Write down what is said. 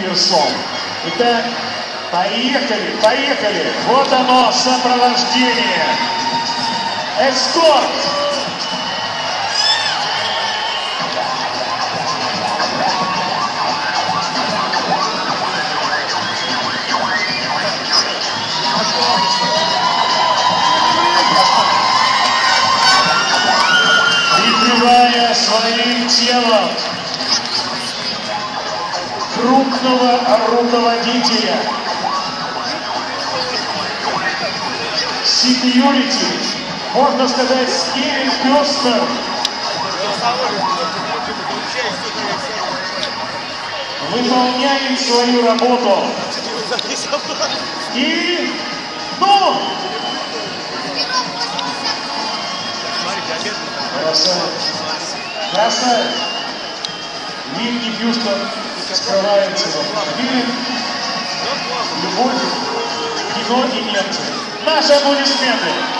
Киверсом. Итак, поехали, поехали. Вот оно, сопровождение. Эскорт. Прикрывая своим телом крупного руководителя. Security, можно сказать, Скевин Пестер. Выполняем свою работу. И, ну, красавец, красавец. Винни Хьюстон скрывается в автомобиле. Любовь, кино и немцы. Наши аплодисменты.